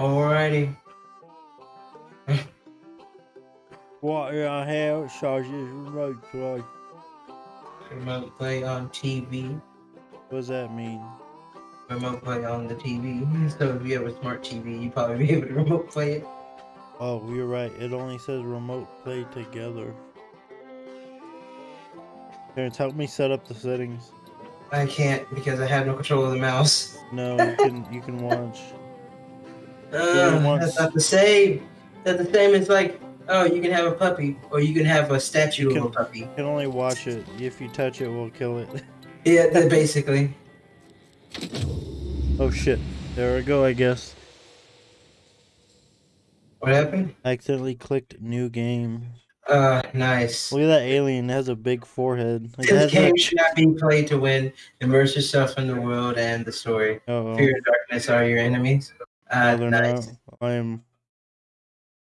Alrighty. What I have sausage remote play. Remote play on TV. What does that mean? Remote play on the TV. So if you have a smart TV, you probably be able to remote play it. Oh, you're right. It only says remote play together. Parents, help me set up the settings. I can't because I have no control of the mouse. No, you can you can watch. Uh, that's not the same. That's the same as like, oh, you can have a puppy, or you can have a statue Can- of a puppy. You can only watch it. If you touch it, we'll kill it. Yeah, that basically. oh shit. There we go, I guess. What happened? I accidentally clicked new game. Uh, nice. Look at that alien. It has a big forehead. Like, This game should not be played to win. Immerse yourself in the world and the story. Uh-oh. Fear and darkness are your enemies. Uh, No, nice. not. I am.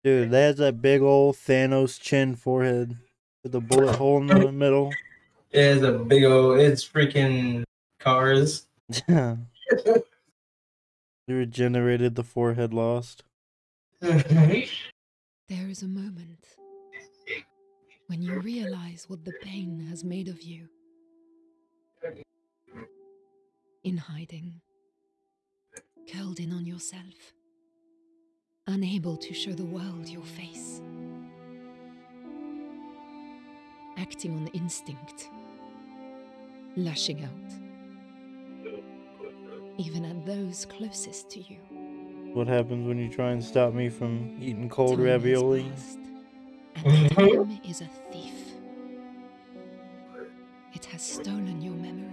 Dude, that has that big old Thanos chin forehead with a bullet hole in the middle. It is a big old. It's freaking cars. Yeah. They regenerated the forehead lost. There is a moment when you realize what the pain has made of you. In hiding, curled in on yourself, unable to show the world your face. Acting on instinct, lashing out, even at those closest to you. What happens when you try and stop me from eating cold Time ravioli? passed, and time is a thief. It has stolen your memories.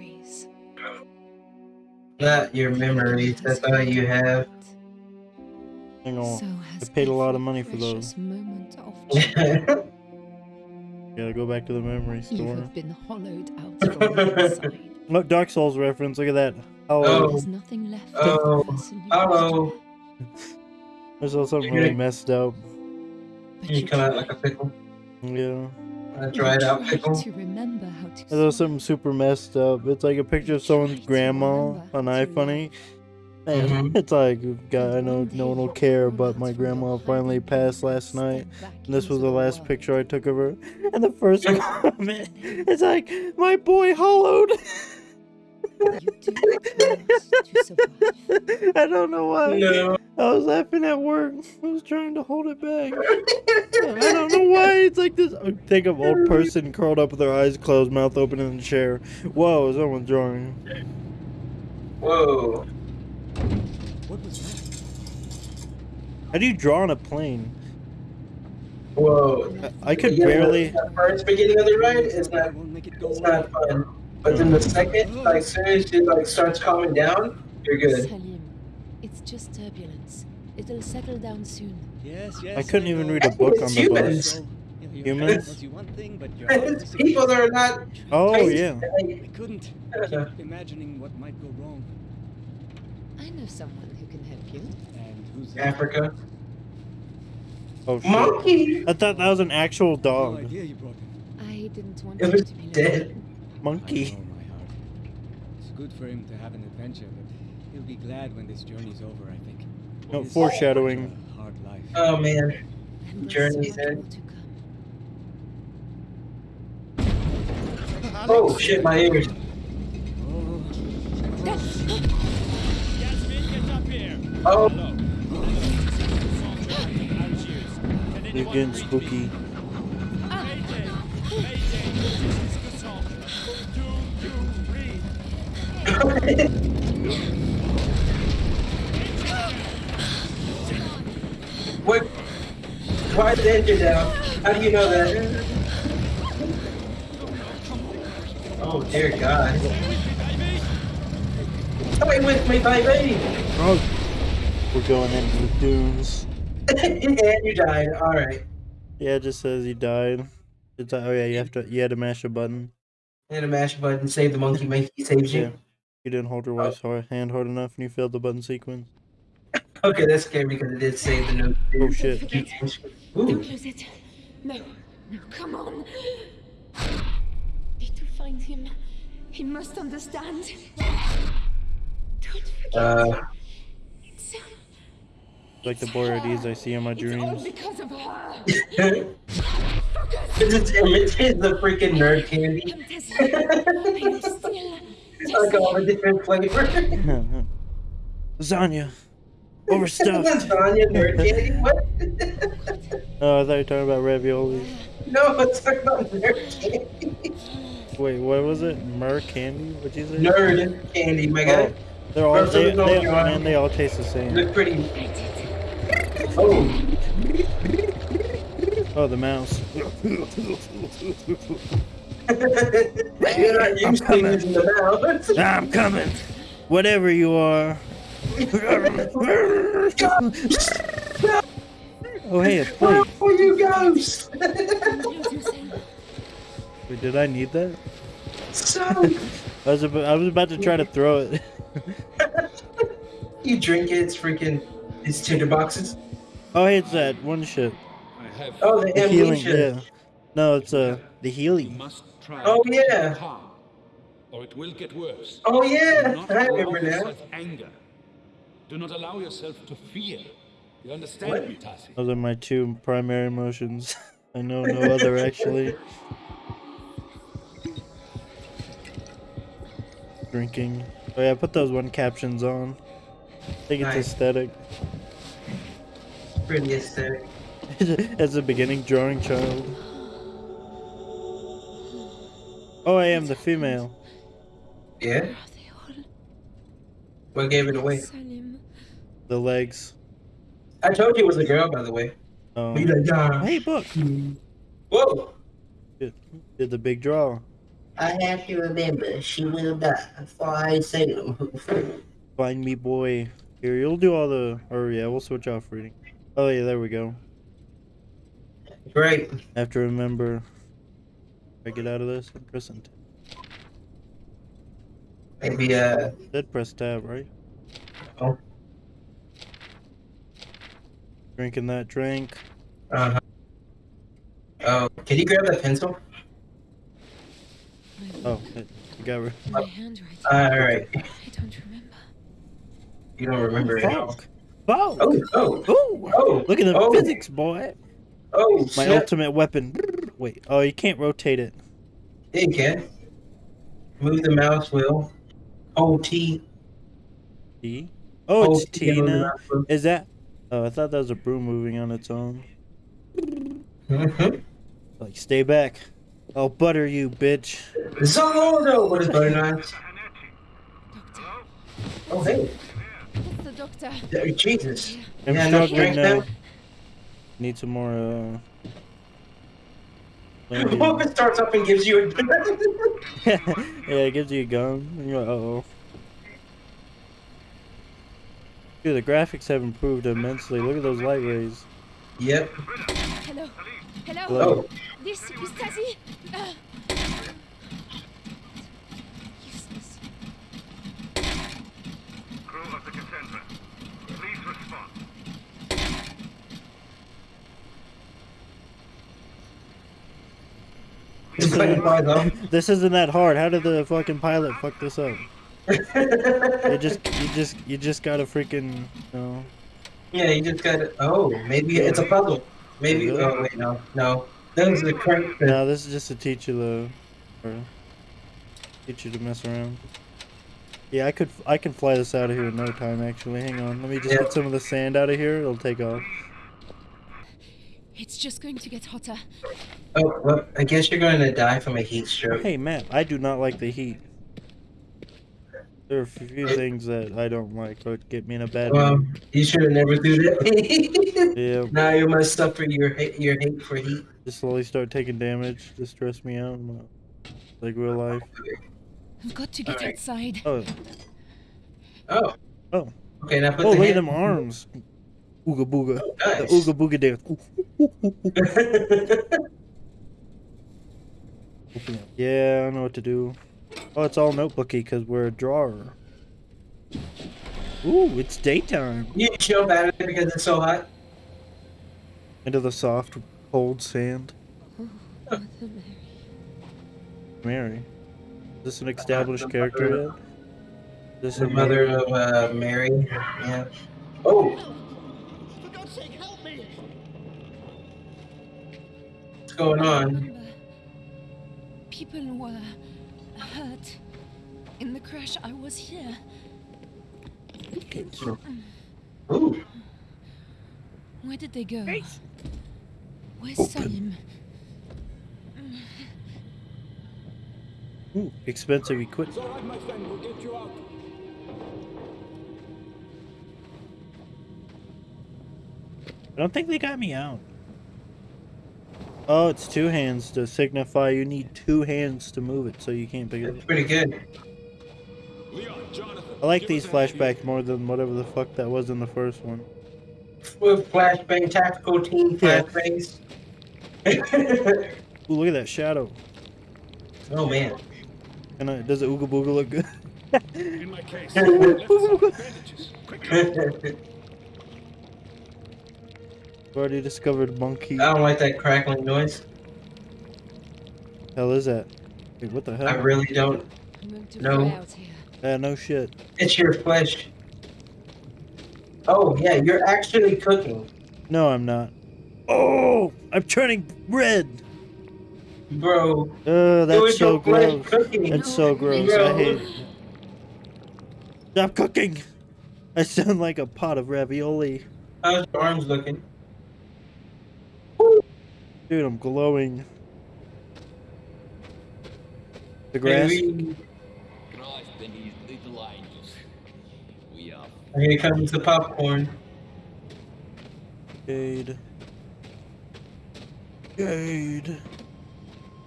Not your memories. That's all you have. Hang on. So has paid a lot of money for those. precious Moment of joy. Gotta go back to the memory you store. have been hollowed out from the inside. Look, Dark Souls reference. Look at that. Oh, Oh. There's nothing left Oh. of the person you Hello. used I saw something really messed up. but you come out like a pickle. Yeah. A you out try pickle. to remember how to I saw something super messed up. It's like a picture of someone's grandma remember on to iFunny. And Mhm. it's like, God, I know no one will care, but my grandma finally passed last night. And this was the last picture I took of her. And the first comment is like, my boy hollowed. You do to survive. I don't know why. No. I was laughing at work. I was trying to hold it back. I don't know why it's like this. I think of old person curled up with their eyes closed, mouth open in the chair. Whoa, someone's drawing. Whoa. What was that? How do you draw on a plane? Whoa. I could Yeah, barely. The first beginning of the ride, it's not. it It's not fun. But then the mm. second, like, soon as it like starts calming down, you're good. Salim, it's just turbulence. It'll settle down soon. Yes, yes. I couldn't even read a book on the humans. bus. So, you know, your Humans? head tells you one thing, but your heart It's people that are not. Oh crazy. yeah. I couldn't keep imagining what might go wrong. I know someone who can help you. And who's? Africa. Oh shit. Monkey. I thought that was an actual No dog. idea you brought him. I didn't want It him was to be dead. lonely. I Monkey. know, my heart. It's good for him to have an adventure, but he'll be glad when this journey's over, I think. No, His foreshadowing. Hard life. Oh man. Journey's so end. more to come. Oh shit, my ears. Oh, Oh. You're getting spooky. What? Why is the engine down? How do you know that? Oh dear God. Stay with me, baby. Oh, we're going into the dunes. and you died. All right. Yeah, it just says he died. It's oh yeah, you have to you had to mash a button. And a mash a button. Save the monkey. Monkey saves Yeah. You. You didn't hold your wife's hard, hand hard enough, and you failed the button sequence. Okay, that's scary because it did save the note. Oh shit! Don't lose it. No, no, come on. Need to find him. He must understand. Don't forget. Uh, It's, Like the Boyardees I see in my dreams. It's all dreams. because of her. It's just imitates the freaking nerd candy. I'm. I'm still like all the different flavors. Lasagna. Overstuffed. Lasagna, nerd candy. What? Oh, I thought you were talking about ravioli. no, it's talking about nerd candy. Wait, what was it? Mer candy? What'd you say? Nerd candy, my guy. Oh, they're all First, they, they, man, they all taste the same. Look pretty. Oh, Oh, the mouse. you're not used to coming. using the mouth. I'm coming. Whatever you are. Oh, hey, a Where plate. are you ghost? Wait, did I need that? so, I was about, I was about to try to throw it. you drink it, it's freaking. It's tinder boxes. Oh, hey, it's that one shit. I have. Oh, the The healing, amnesia. yeah. No, it's uh the You healing. Must try Oh, to yeah. calm, or it will get worse. Oh Do yeah, not I allow remember now. yourself anger. Do not allow yourself to fear. You understand What? me, Tasi? Those are my two primary emotions. I know no other actually. Drinking. Oh yeah, put those one captions on. I think it's Nice. aesthetic. Pretty aesthetic. As a beginning drawing child. Oh, I am the female. Yeah. Where are they all? What gave it away? The legs. I told you it was a girl, by the way. Oh. Be like, "Yeah." Hey, book. Whoa. Did, did the big draw. I have to remember, she will die before I say no. Find me, boy. Here, you'll do all the. Oh, yeah, we'll switch off reading. Oh yeah, there we go. Great. I have to remember. If I get out of this, I'm pressing. Maybe uh Did press tab, right? Oh. Drinking that drink. Uh huh. Oh, can you grab that pencil? Oh, it, you got rid. my handwriting. Alright. I don't remember. You don't remember it. now. Fuck. Fuck. Oh, oh, Ooh. oh. Look at the oh, physics, boy. Oh, My snap. ultimate weapon. Wait. Oh, you can't rotate it. Yeah, you can. Move the mouse wheel. Hold T. T. Oh, Hold it's T on now. Is that? Oh, I thought that was a broom moving on its own. Mhm. Like, stay back. I'll butter you, bitch. Zoldo! What is butter knives? Oh, hey. That's the doctor. Uh, Jesus. I'm Yeah, enough struggling strength now. Now? Need some more, uh. What if landing. it starts up and gives you a. gun. yeah, it gives you a gun. And you're like, uh oh. Dude, the graphics have improved immensely. Look at those light rays. yep. Hello. Hello. Hello. Oh, This is Tasi. Uh. Useless. Crew of the Cassandra, please respond. It's playing by though. This isn't that hard. How did the fucking pilot fuck this up? You just, you just, you just gotta freaking, you know. yeah, you just gotta. Oh, maybe it's a puzzle. Maybe. Really? Oh, wait, no. No. That was the crank. No, this is just to teach you the, or teach you to mess around. Yeah, I could, I can fly this out of here in no time. Actually, hang on. Let me just Yeah. get some of the sand out of here. It'll take off. It's just going to get hotter. Oh, well, I guess you're going to die from a heat stroke. Hey, Matt, I do not like the heat. There are a few things that I don't like that get me in a bad Well, mood. you should have never do that. Yeah, now you must suffer your hate, your hate for heat. just slowly start taking damage to stress me out. in my- Like real life. I've got to get Alright. outside. Oh, Oh. Oh. Okay, now put oh the look at hand. them arms. Ooga booga. The Nice. ooga booga dance. Ooh. Yeah, I know what to do. Oh, it's all notebooky because we're a drawer. Ooh, it's daytime. you jump out of it because it's so hot. Into the soft, cold sand. Mother Mary. Mary. Is this an established character yet? Is this The a mother of uh, Mary. Yeah. Oh, going on? People were hurt. In the crash, I was here. Ooh, Where did they go? Where's Salim? Ooh, expensive equipment. It's all right, my friend. We'll get you out. I don't think they got me out. Oh, it's two hands to signify you need two hands to move it, so you can't pick it that's up. pretty good. Leon, Jonathan. I like these us a hand here. flashbacks more than whatever the fuck that was in the first one. With flashbang, tactical team Yeah. flashbangs. Ooh, look at that shadow. oh man. And uh, does it ooga booga look good? In my case. already discovered monkey. I don't like that crackling noise. hell is that? Wait, what the hell? I really don't. I'm going to No. fly out here. Yeah, no shit. It's your flesh. Oh yeah, you're actually cooking, No, I'm not. Oh, I'm turning red. bro. Uh, that's so gross. cooking. That's so gross. I hate it. Stop cooking. I sound like a pot of ravioli. How's your arms looking? Dude, I'm glowing. The grass? Maybe- and his little angels. We Here comes the popcorn. Jade. Jade.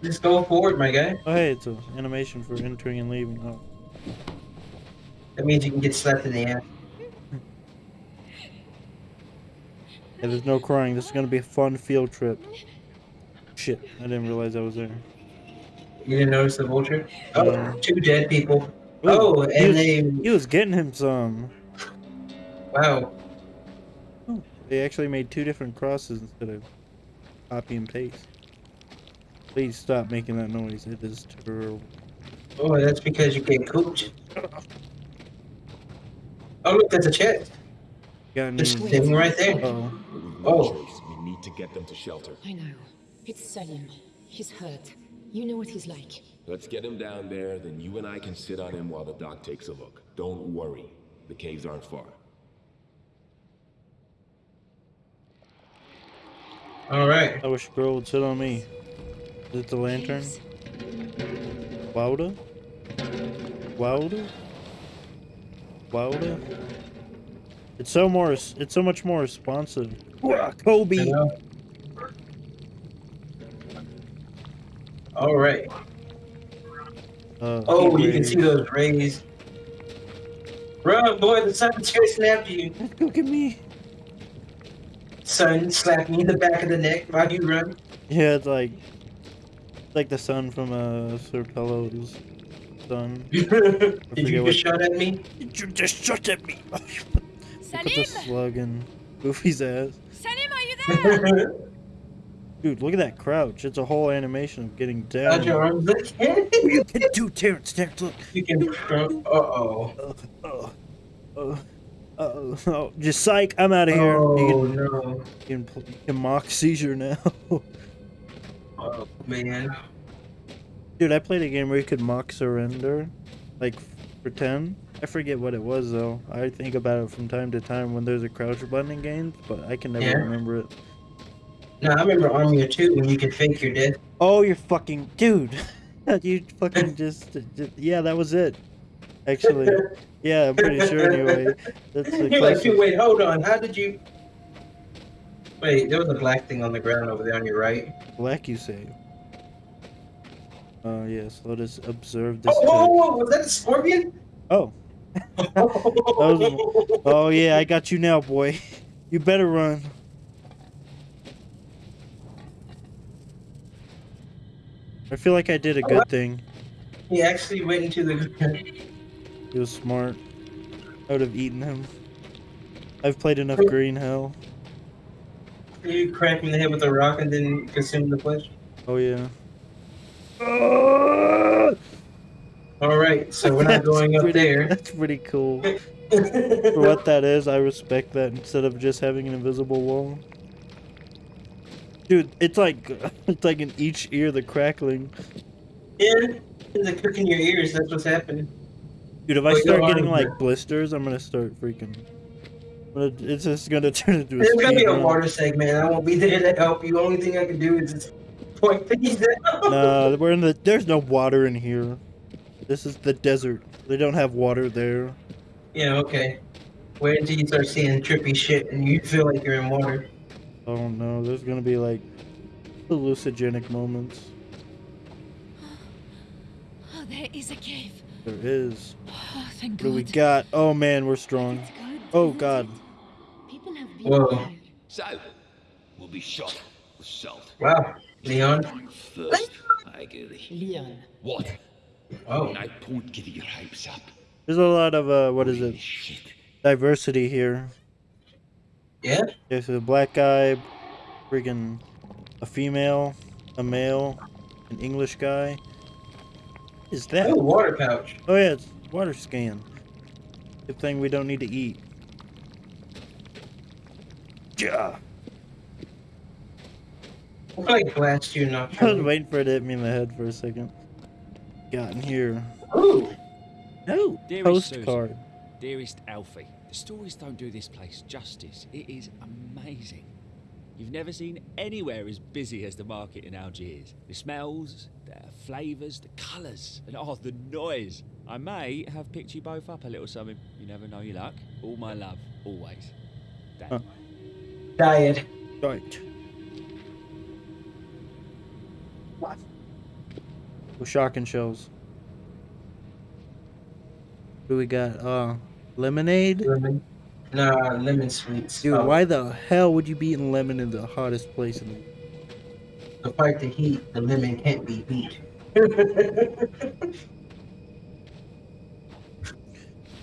Just go forward, my guy. Oh, hey, it's an animation for entering and leaving. Oh. That means you can get slapped in the ass. Yeah, there's no crying. This is gonna be a fun field trip. Shit, I didn't realize I was there. You didn't notice the vulture? Oh, No. two dead people. Ooh, oh, he and was, they. he was getting him some. Wow. Oh, they actually made two different crosses instead of copy and paste. Please stop making that noise. It is terrible. Oh, that's because you get cooped. Oh, look, that's a chest. Got any? Just sitting right there. Oh, Oh. we need to get them to shelter. I know. It's Salim. He's hurt. You know what he's like. Let's get him down there, then you and I can sit on him while the doc takes a look. Don't worry. The caves aren't far. All right. I wish a girl would sit on me. Is it the lantern? Caves. Wilder? Wilder? Wilder? It's so more. It's so much more responsive. Kobe. You All right. Uh, Oh, you can see those rays. Run, boy, the sun's chasing after you. Look at me. Sun slapped me in the back of the neck while you run. Yeah, it's like, it's like the sun from uh, Sir Pello's son. Did you what- just shot at me? Did You just shot at me. Put the Salim! slug in Goofy's ass. Salim, are you there? Dude, look at that crouch. It's a whole animation of getting How'd your down. arms? You can do Terrence, Terrence, look. you can. Uh oh. Uh, uh, uh, uh, oh, just psych. I'm out of here. Oh You can, no. you can, you can mock seizure now. Oh man. Dude, I played a game where you could mock surrender, like pretend. I forget what it was though. I think about it from time to time when there's a crouch button in games, but I can never Yeah. remember it. No, I remember of Two when you could fake your death. Oh, you're fucking dude. you fucking just, just yeah, that was it. Actually, yeah, I'm pretty sure anyway. That's the You're like, dude, wait, hold on. How did you? Wait, there was a black thing on the ground over there on your right. Black, you say? Oh yes, let us observe this. Oh, whoa, whoa, whoa, was that a scorpion? Oh, oh yeah, I got you now, boy. You better run. I feel like I did a good thing. He actually went into the. He was smart. I would have eaten him. I've played enough Green Hell. You cracked him in the head with a rock and then consumed the flesh. Oh yeah. Ah! All right, so we're not going up there. That's pretty cool. For what that is, I respect that instead of just having an invisible wall. Dude, it's like it's like in each ear the crackling. Yeah, it's a cook in your ears. That's what's happening. Dude, if I start getting like blisters, I'm gonna start freaking. but It's just gonna turn into a There's gonna be a run. water segment. I won't be there to help you. Only thing I can do is just point things out. No, we're in the. There's no water in here. This is the desert. They don't have water there. Yeah, okay. Wait until you start seeing trippy shit and you feel like you're in water. Oh no, there's gonna be like hallucinogenic moments. Oh, there is a cave. There is. Oh, thank What do God. we got? Oh man, we're strong. Good, Oh, God. People have been Whoa. here. So, we'll be shot with salt. Wow, Leon. First, I get it. Leon. What? Oh, I won't get your hypes up. There's a lot of uh, what is Holy it? Shit. Diversity here. Yeah. There's a black guy, friggin' a female, a male, an English guy. What is that? Oh, water pouch. Oh yeah, it's water scan. Good thing we don't need to eat. Yeah. I'll probably blast you, not I was waiting for it to hit me in the head for a second. Got in here. Ooh, No Dearest Susan. postcard. Dearest Alfie, the stories don't do this place justice. It is amazing. You've never seen anywhere as busy as the market in Algiers. The smells, the flavours, the colours, and oh, the noise. I may have picked you both up a little something. You never know your luck. All my love, always. Dad. Huh. diet. Right. With shotgun shells. What do we got? Uh, lemonade? Lemon. Nah, lemon sweets. Dude, Oh, why the hell would you be eating lemon in the hottest place in the To fight the heat, the lemon can't be beat.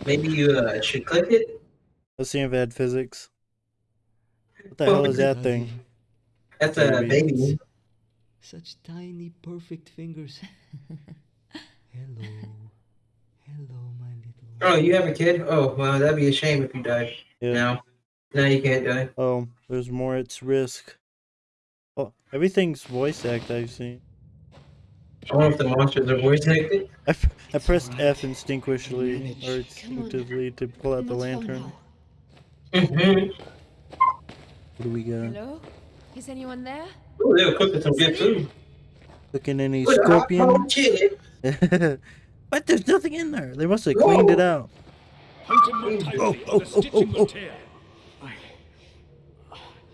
Maybe you uh, should click it. Let's see if it had physics. What the hell is that thing? That's a Baby. baby. Such tiny, perfect fingers. Hello. Hello, my little. Oh, you have a kid? Oh, well, that'd be a shame if you died. Yeah. Now, now you can't die. Oh, there's more It's risk. Oh, everything's voice act I've seen. I wonder if the monsters are voice acted. I, f- I pressed F instinctually or Come instinctively to pull out the lantern. Mm-hmm. What do we got? Hello? Is anyone there? Oh, they were cooking some good food. Looking any Look scorpion? cold chili. but there's nothing in there. They must have cleaned it out. Hunter mortality oh, oh, oh oh, oh, oh.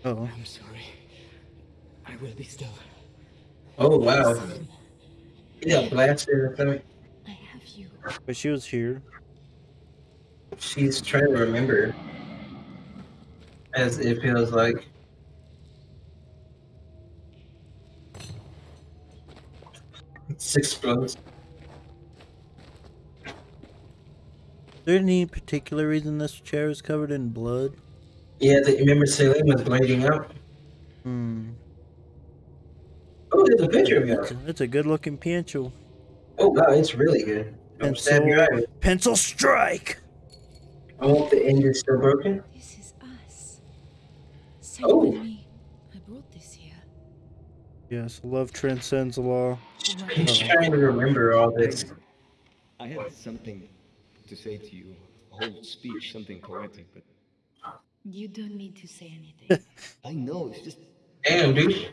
Oh, I'm sorry. I will be still. Oh, wow. Yeah, got blasted in. I have you. but she was here. She's trying to remember. As it feels like. It explodes. There any particular reason this chair is covered in blood? Yeah, the, remember Celine was bleeding out? Hmm. Oh, there's a picture of That's you. a, that's a good looking pencil. Oh, wow, it's really good. Don't stab your eye. Pencil strike! I hope the end is still broken. This is us. Stay Oh. with me. I brought this here. Yes, love transcends the law. He's trying to remember all this. I had something to say to you, a whole speech, something poetic, but You don't need to say anything. I know it's just Damn, dude.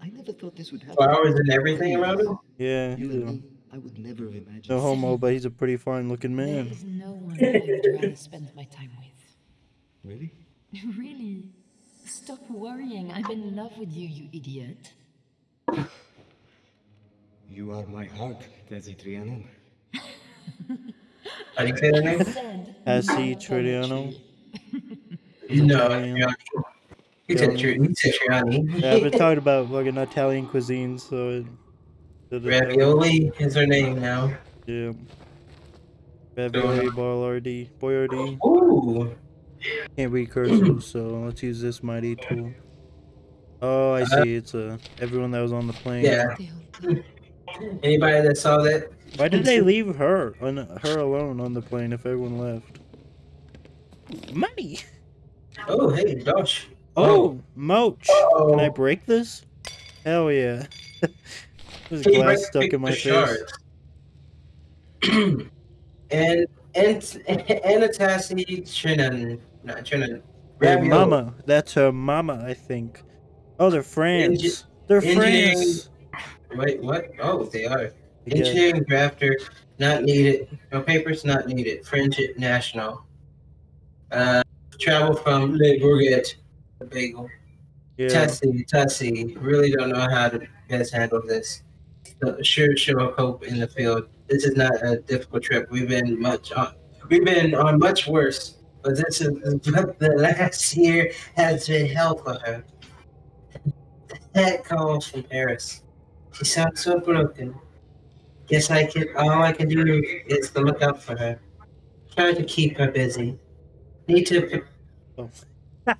I never thought this would happen. Flowers and everything around him? Yeah, You he's and me, I would never have imagined. no homo, but he's a pretty fine looking man. is no one I would rather spend my time with. Really? Really? Stop worrying. I'm in love with you, you idiot. You are my heart, Tasi Trianon. How do you say that name? Said Hassi no Triano. No, Italian. Triani. He said Tri- he said Triani. Yeah, I've been talking about fucking Italian cuisine, so it. Ravioli is her name now. Yeah. Ravioli, Boiardi, Boiardi. Ooh. Can't read cursive, so let's use this mighty tool. Oh, I uh-huh. see. It's a everyone that was on the plane. Yeah. Anybody that saw that? Why did they leave her on her alone on the plane if everyone left? money. Oh, hey, Josh. Oh, oh. Moach. Can I Oh. break this? Hell yeah. There's glass break stuck in my face. and and Anatassi Trinan, not Trinan. Her mama. That's her mama, I think. Oh, they're friends. Engi- they're friends. Wait, what? Oh, they are. Engineering drafter, not needed. No papers, not needed. Friendship national. Uh, travel from Le Bourget. Bagel. Yeah. Tessie, Tessie. Really don't know how to best handle this. So, sure, show hope in the field. This is not a difficult trip. We've been much on. We've been on much worse, but this is but the last year has been hell for her. That calls from Paris. She sounds so broken. Guess I can. All I can do is to look out for her. Try to keep her busy. Need to.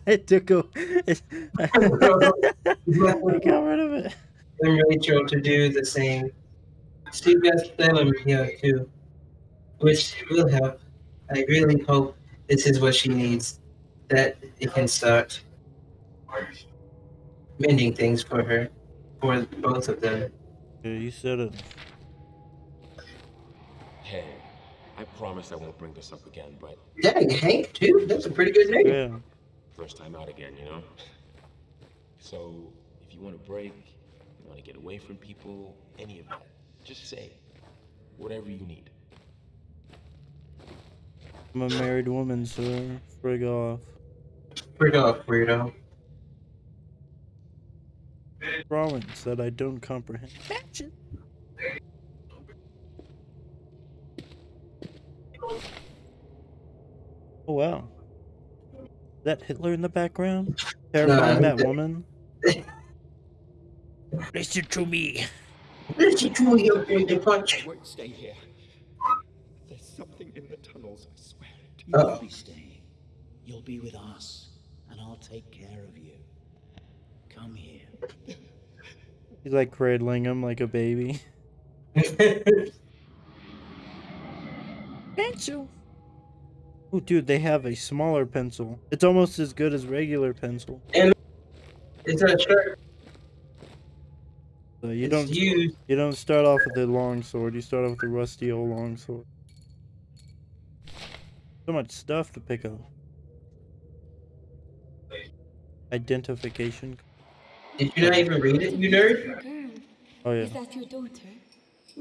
it took a. It, I got rid of it. and Rachel to do the same. Steve got Salim here too, which will help. I really hope this is what she needs, that it can start mending things for her, for both of them. Yeah, you said it. Hey, I promise I won't bring this up again, but Dang, Hank too. That's a pretty good name. Yeah. first time out again, you know? So, if you want a break, you want to get away from people, any of that, just say whatever you need. I'm a married woman, sir. Frig off. Frig off, weirdo. Province that I don't comprehend. Oh wow. Is that Hitler in the background? Terrifying No, that woman? Listen to me. Listen to me, you big punch. won't stay here. There's something in the tunnels, I swear. it. You Uh. won't be staying. You'll be with us, and I'll take care of you. Come here. He's like cradling him like a baby. Pencil. Oh, dude, they have a smaller pencil. It's almost as good as regular pencil. It's a shirt. So you It's don't used. you don't start off with the long sword. You start off with a rusty old long sword. So much stuff to pick up. Identification. Did you not even read it, you nerd? Oh yeah. is that your daughter?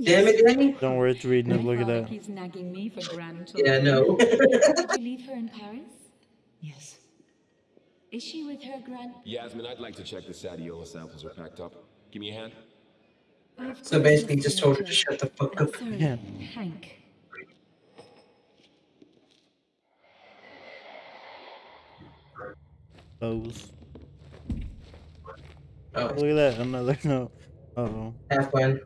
Damn it, Danny. Don't worry, it's reading it. Look at that. keeps nagging me for grandchildren. Yeah, no. Did you leave her in Paris? Yes. Is she with her grand? Yasmin, I'd like to check the Sadiola samples are packed up. Give me a hand. Of So basically, Mr. just told her to Roger. shut the fuck up. Sorry, Yeah. Hank. Those. Oh, Look at that. Another note. Uh oh. have fun.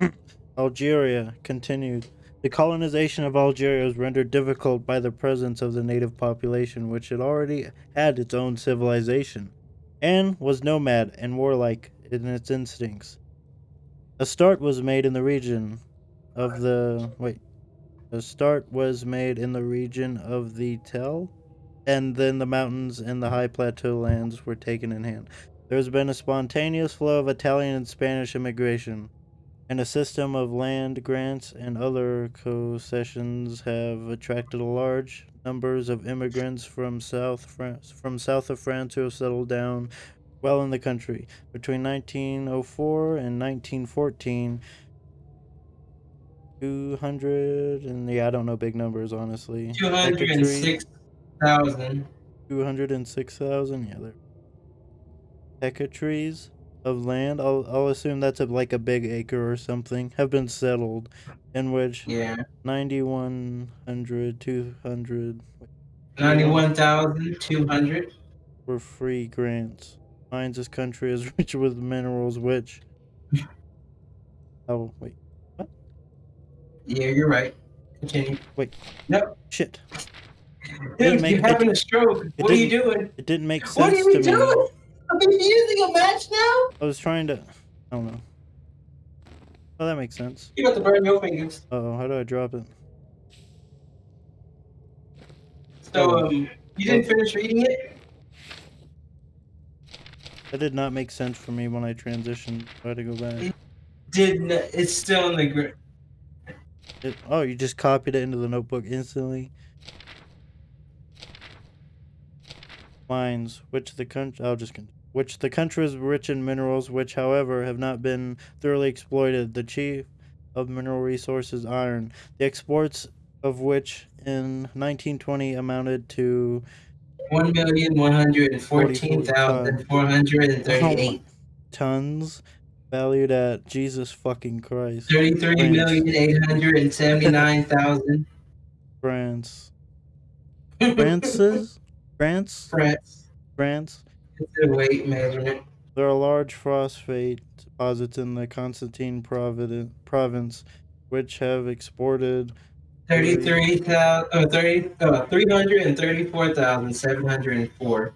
Algeria continued. The colonization of Algeria was rendered difficult by the presence of the native population, which had already had its own civilization, and was nomad and warlike in its instincts. A start was made in the region of the wait. A start was made in the region of the Tell, and then the mountains and the high plateau lands were taken in hand. There has been a spontaneous flow of Italian and Spanish immigration and a system of land grants and other concessions have attracted a large numbers of immigrants from South France, from south of France who have settled down well in the country. Between 1904 and 1914, 200 and yeah, I don't know big numbers honestly. Two hundred and six thousand. 206,000, yeah, there. Hectares of land, I'll, I'll assume that's a, like a big acre or something, have been settled, in which Yeah. 9,100, 200 Ninety-one thousand two hundred. were free grants. Finds this country is rich with minerals which. Oh, wait. What? Yeah, you're right. Continue. Wait. Nope. Shit. Dude, you're having a stroke. it What are you doing? It didn't make What are sense you to me. Are you using a match now? I was trying to. I don't know. Oh, that makes sense. You got to burn your fingers. Uh oh, how do I drop it? So, um, You didn't finish reading it? That did not make sense for me when I transitioned. I had to go back. Did n- it's still in the gr- It, oh, you just copied it into the notebook instantly. Mines, which the country, I'll just con- which the country is rich in minerals, which, however, have not been thoroughly exploited. The chief of mineral resources, iron, the exports of which in 1920 amounted to one million one hundred and fourteen thousand four hundred and thirty-eight. tons, valued at Jesus fucking Christ. Thirty-three France. million eight hundred and seventy-nine thousand. France. France's? France? France. France. It's weight measurement. There are large phosphate deposits in the Constantine Providen- province, which have exported Thirty-three thousand. Uh, thirty. Uh, three hundred and thirty-four thousand seven hundred and four.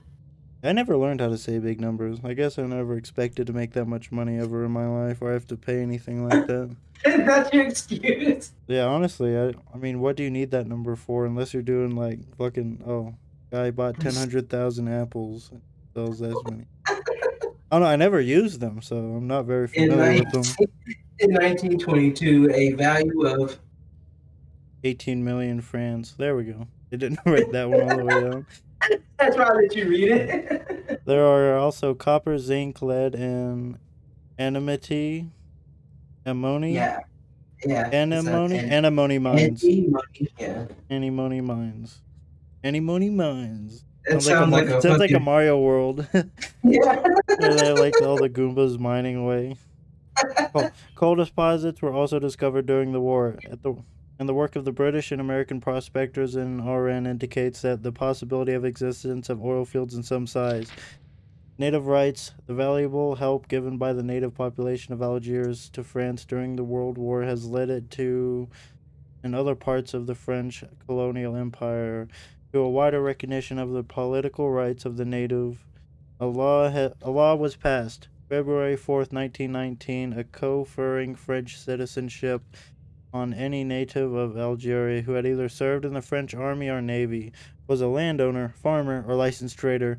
I never learned how to say big numbers. I guess I never expected to make that much money ever in my life or have to pay anything like that. That's your excuse. Yeah, honestly, I I mean, what do you need that number for unless you're doing like fucking oh, guy bought ten hundred thousand apples, sells that many. Oh no, I never used them, so I'm not very In, familiar with them. in 1922, a value of 18 million francs. There we go. They didn't write that one all the way down. That's why I let you read it. There are also copper, zinc, lead, and antimony, ammony, yeah. Yeah. antimony, it's a- antimony mines, Antimony, yeah. antimony mines, antimony mines. That Sounds like a, sounds like a sounds like a Mario world. Yeah. Where they like all the Goombas mining away. Coal, coal deposits were also discovered during the war. At the and the work of the British and American prospectors in Oran indicates that the possibility of existence of oil fields in some size. Native rights, the valuable help given by the native population of Algiers to France during the World War has led it to, in other parts of the French colonial empire, to a wider recognition of the political rights of the native a law, ha- a law was passed February 4, 1919, a conferring French citizenship on any native of Algeria who had either served in the French army or navy, was a landowner, farmer, or licensed trader,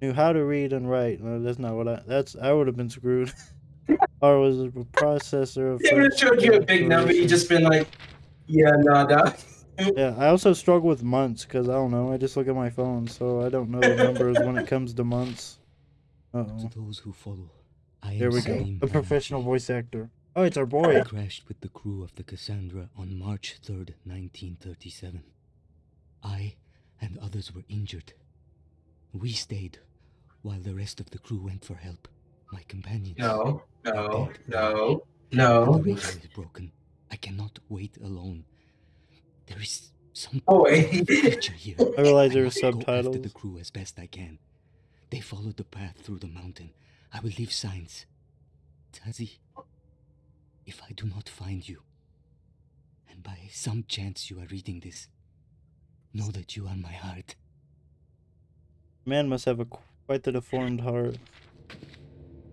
knew how to read and write. No, that's not what I. That's I would have been screwed. or was a processor of. They would have showed you a big number. You just been like, yeah, no, dog. Yeah, I also struggle with months because I don't know. I just look at my phone, so I don't know the numbers when it comes to months. Uh oh. To those who follow, I There we go. Salim A professional voice actor. Oh, it's our I boy. crashed with the crew of the Cassandra on March 3rd, 1937. I and others were injured. We stayed while the rest of the crew went for help. My companions. No, no, no, The no. radio is broken. I cannot wait alone. There is some oh, Boy. future here. I realize there I are must go after the crew as best I can. They followed the path through the mountain. I will leave signs. Tasi, if I do not find you, and by some chance you are reading this, know that you are my heart. Man must have a quite the deformed heart.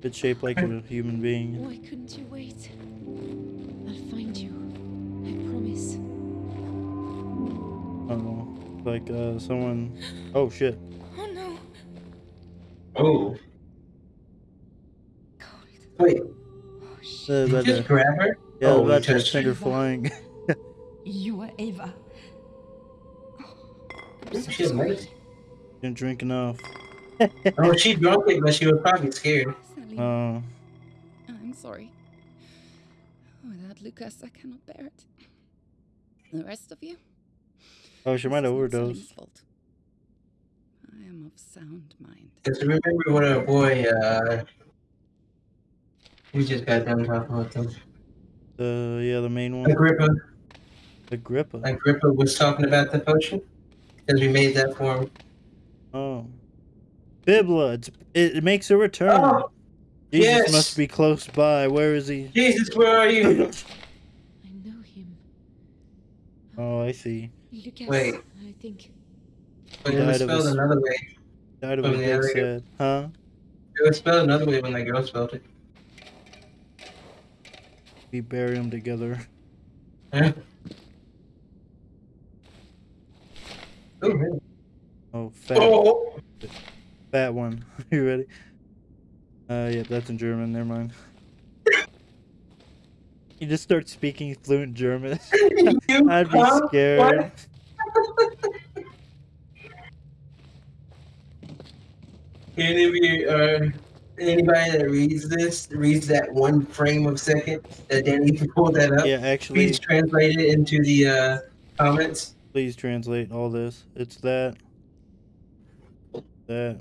It's shaped like a human being. Why couldn't you wait? Oh, like uh, someone. Oh shit. Oh no. Oh. Wait, Uh, did you about just to- grab her? yeah, oh, about to touched send her her. flying. You are Ava. She's nice. Didn't drink enough. Oh, she drunk it, but she was probably scared. Oh, I'm sorry. Without Lucas, I cannot bear it. The rest of you? Oh, she might This is overdose. Fault. I am of sound mind. Just remember when our boy, uh, we just got done talking about him. The yeah, the main one. Agrippa, Agrippa. Agrippa was talking about the potion because we made that for him. Oh. Bibla, it's, it, it makes a return. Oh, Jesus yes. must be close by. Where is he? Jesus, where are you? I know him. Oh, I see. Lucas, Wait. I think. But it was spelled another way. Died of From a the sad. Huh? It was spelled another way when that girl spelled it. We bury them together. Huh? Oh, really? Oh, fat. Oh. Fat one. you ready? Uh, yeah, that's in German. Never mind. You just start speaking fluent German. I'd be scared. What? Any of uh, anybody that reads this reads that one frame of second that Danny pulled that up. Yeah, actually, Please translate it into the uh, comments. please translate all this. It's that. That.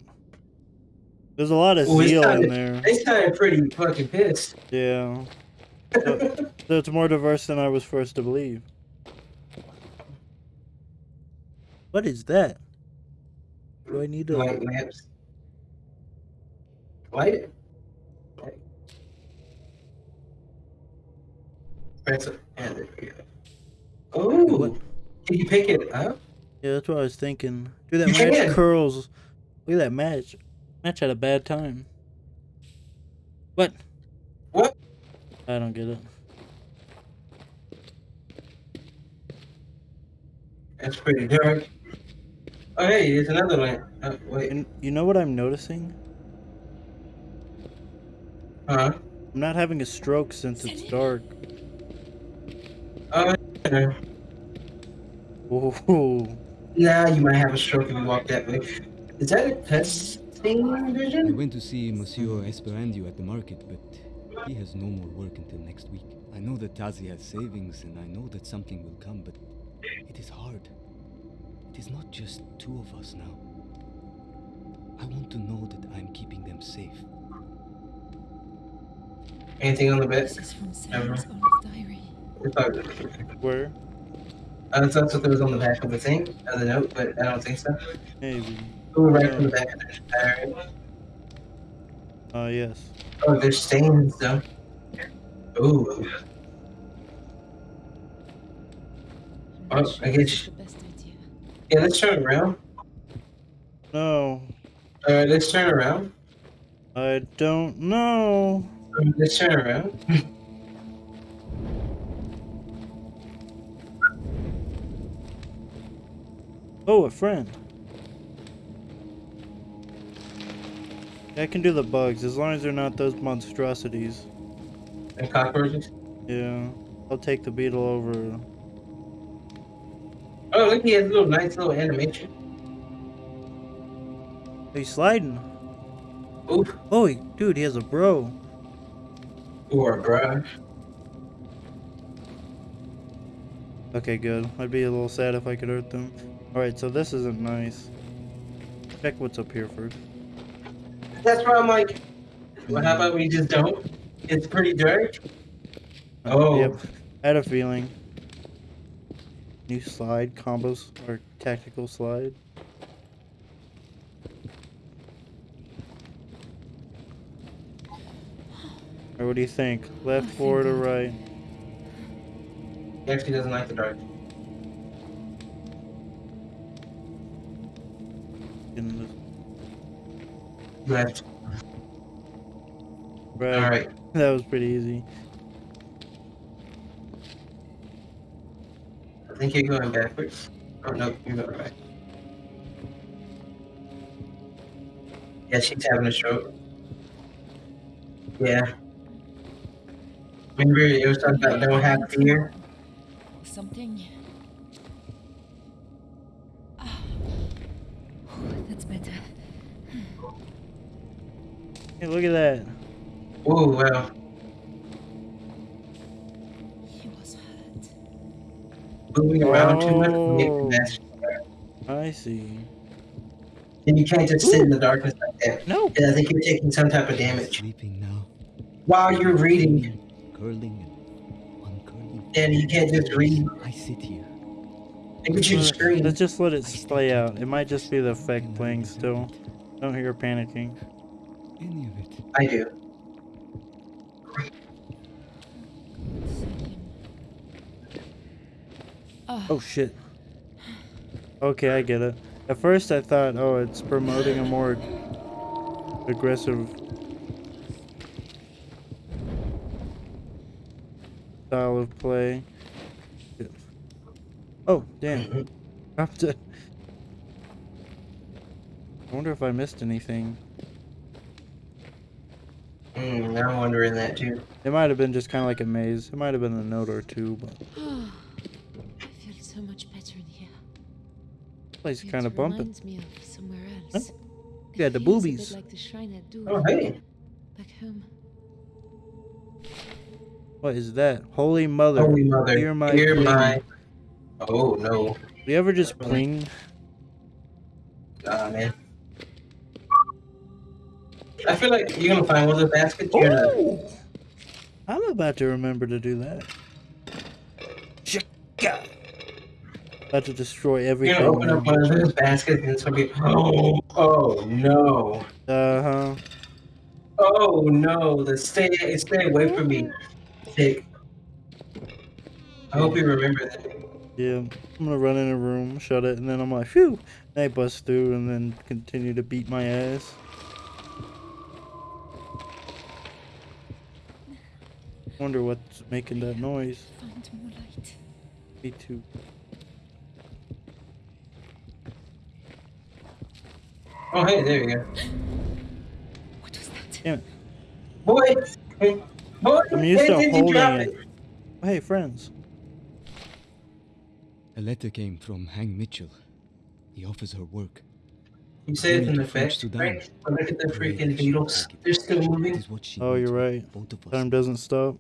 There's a lot of Ooh, it's zeal in kinda- there. They sounded pretty fucking pissed. Yeah. So, so it's more diverse than I was first to believe. What is that? Do I need to Light lamps. Light it. Light. Press it. And there we go. Oh, can you pick it up? Yeah, that's what I was thinking. Dude, that You match can. curls. Look at that match. Match had a bad time. What? What? I don't get it. That's pretty dark. Oh, hey, there's another lamp. Oh, uh, wait. And you know what I'm noticing? Huh? I'm not having a stroke since it's dark. Oh, yeah. Ooh. now you might have a stroke if you walk that way. Is that a testing I vision? went to see Monsieur Esperandio at the market, but he has no more work until next week. I know that Tasi has savings, and I know that something will come, but it is hard. It is not just two of us now. I want to know that I'm keeping them safe. Anything on the bed? This is from Never. Sarah's old diary. It's probably- Where? I thought that there was on the back of the thing, of the note, but I don't think so. Maybe. Oh, right from the back of the diary. Uh, yes. Oh, there's stains though. Ooh. Oh, I guess. The best idea. Yeah, let's turn around. No. Alright, let's turn around. I don't know. Let's turn around. Oh, a friend. I can do the bugs as long as they're not those monstrosities. And cockroaches. Yeah. I'll take the beetle over. Oh, look, he has a little nice little animation. He's sliding. Oof. Oh, he, dude, he has a bro. Or a brush. Okay, good. I'd be a little sad if I could hurt them. Alright, so this isn't nice. Check what's up here first. That's why I'm like, well, how about we just don't? It's pretty dark. Oh. Yep. I had a feeling. New slide combos or tactical slide. Or what do you think? Left, forward, or right? He actually doesn't like the dark. In the Left. right. Alright. That was pretty easy. I think you're going backwards. Oh, no, you're going right. Yeah, she's having a stroke. Yeah. Remember, it was talking about don't have fear? Something. Ah. That's better. Hey, look at that. Oh, wow. He was hurt. Moving around too much can make Oh. mess. I see. And you can't just sit in the darkness like that. No. Yeah, I think you're taking some type of damage. Sleeping now, While you're reading, curling and uncurling. Danny, you can't just read. I sit here. Look at you Let's- scream. Let's just let it play out. It might just be the effect playing still. Don't hear panicking. Any of it. I do. Oh shit. Okay, I get it. At first I thought, oh, it's promoting a more aggressive style of play. Oh, damn. Dropped mm-hmm. it. I wonder if I missed anything. Mm, I'm wondering that too. It might have been just kind of like a maze. It might have been a note or two, but Oh, I feel so much better in here. place It kind of bumping. reminds me of somewhere else. You got the It feels a bit boobies. like the shrine at Dour, Oh, hey. Back home. What is that? Holy Mother. Holy Mother, Hear my. hear plea. my- Oh no. Do you ever just pling? Nah, man. I feel like you're gonna find one of the baskets. Gonna- Oh! I'm about to remember to do that. Shika! About to destroy everything. You're gonna open up one of those baskets and it's gonna be oh oh no. Uh huh. Oh no, the stay stay away from me. Take. I hope you remember that. Yeah, I'm gonna run in a room, shut it, and then I'm like, phew. And I bust through and then continue to beat my ass. Wonder what's making that noise. Find more light. Me too. Oh hey, there you go. What was that? Damn it. Boy, boy, I'm used to hey, did holding drop it. Oh, hey, friends. A letter came from Hank Mitchell. He offers her work. You say it's Going in to effect, French Sudan. right? But look at the freaking that beetles. will take it. They're still moving. is what she Oh, you're right. Both of Time doesn't stop.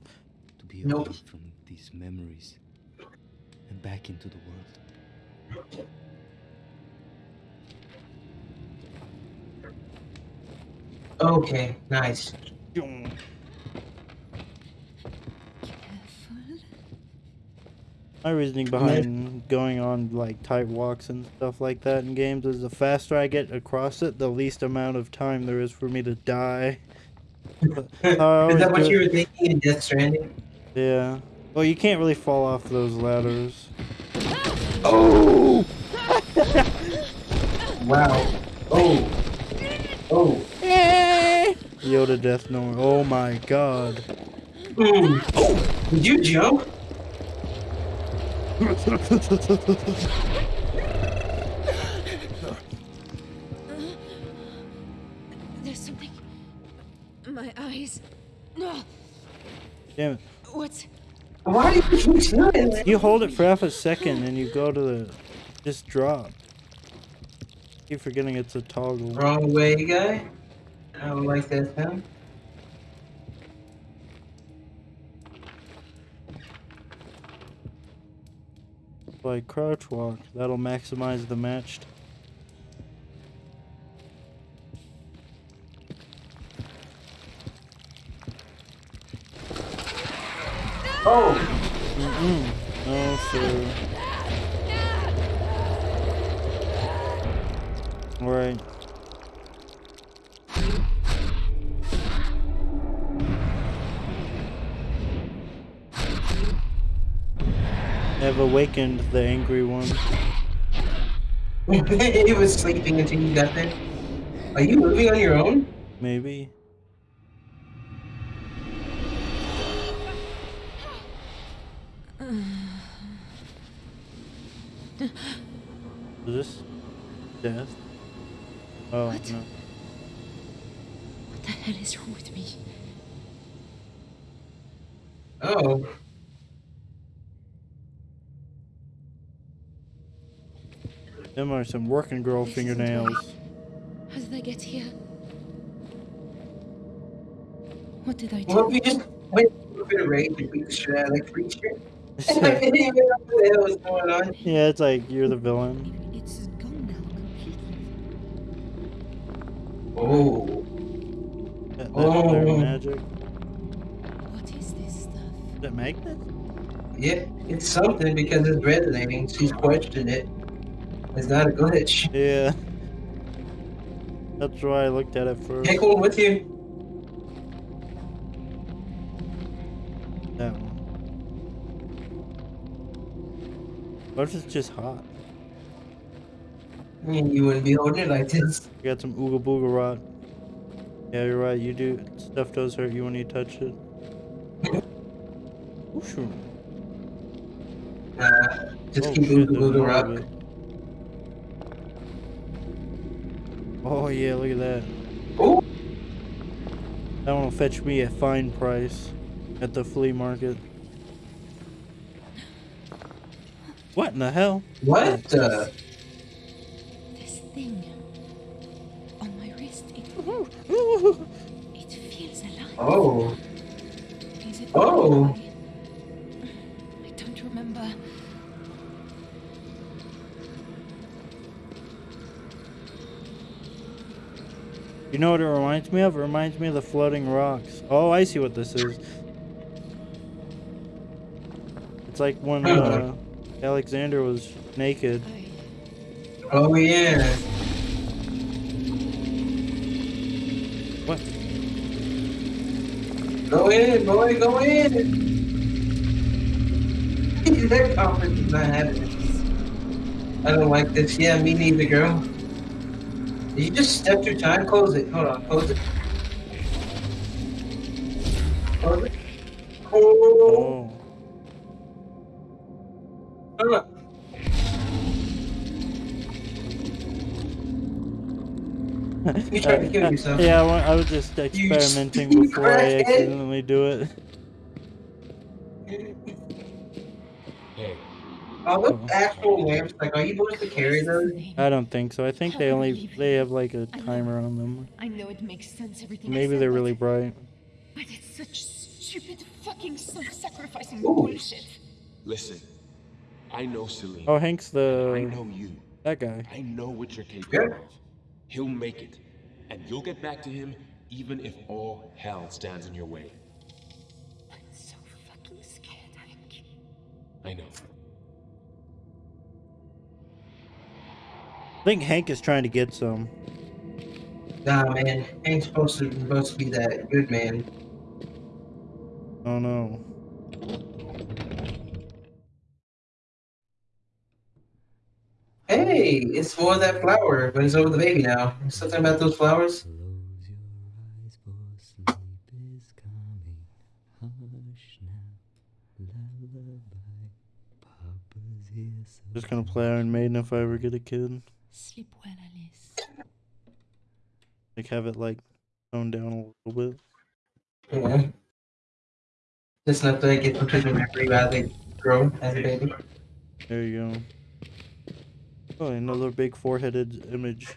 to be Nope. away from these memories and back into the world. Okay, nice. My reasoning behind going on like tight walks and stuff like that in games is the faster I get across it, the least amount of time there is for me to die. But I Is that what you were thinking in Death Stranding? Yeah. Well, you can't really fall off those ladders. Oh! wow. Oh. Oh. Yoda Death Noir. Oh my god. Mm. Oh! Did you jump? There's something. My eyes. No. Damn it. What? Why did you keep doing that? You hold it for half a second and you go to the. Just drop. Keep forgetting it's a toggle. Wrong way, guy. I don't like that sound. Like crouch walk. That'll maximize the matched. Oh! Mm-mm. No, sir. Alright. Have awakened the angry one. he was sleeping until you got there. Are you moving on your own? Maybe. Is this death? Oh What? no. What the hell is wrong with me? Oh. Them are some working girl This fingernails. How did I get here? What did I do? Well, if you just went a bit of rage and beat the shit out of that creature. I didn't even know what the hell was going on. yeah, it's like you're the villain. It's gone now completely. Oh. That, that's their Oh. magic. What is this stuff? Is that magnet? Yeah, it's something because it's resonating. She's questioned it. It's not a glitch. Yeah. That's why I looked at it first. Take one with you. That one. What if it's just hot? I mean, you wouldn't be holding it like this. You got some ooga booga rot. Yeah, you're right. You do. Stuff does hurt you when you touch it. Ooh, sure. Uh, just Oh, keep shit, moving there's Oh yeah, look at that. Ooh. That one will fetch me a fine price at the flea market. What in the hell? What the? This thing on my wrist, it, it feels alive. Oh. Is it Oh. You know what it reminds me of? It reminds me of the floating rocks. Oh, I see what this is. It's like when uh, Alexander was naked. Oh yeah. What? Go in, boy, go in. that conference is not happening. I don't like this. Yeah, me neither, girl. Did you just step through time? Close it. Hold on, close it. Close it. Oh. Oh. You tried to kill yourself. Yeah, I, was just experimenting before I accidentally do it. Are those oh. actual lamps? Like, are you supposed to carry those? I don't think so. I think they only they have like a timer on them. I know it makes sense, everything Maybe said, they're really bright. But it's such stupid fucking self-sacrificing bullshit. listen. I know Celine. Oh, Hank's the I know you. that guy. I know what you're capable of. He'll make it. And you'll get back to him even if all hell stands in your way. I'm so fucking scared, Hank. I know. I think Hank is trying to get some. Nah, man. Hank's supposed to supposed to be that good man. Oh no. Hey, it's for that flower, but it's over the baby now. Something about those flowers? Just gonna play Iron Maiden if I ever get a kid. Sleep well, Alice. Like have it like toned down a little bit. Yeah. Just enough to get them to the memory while they grow as a baby. There you go. Oh, another big four-headed image.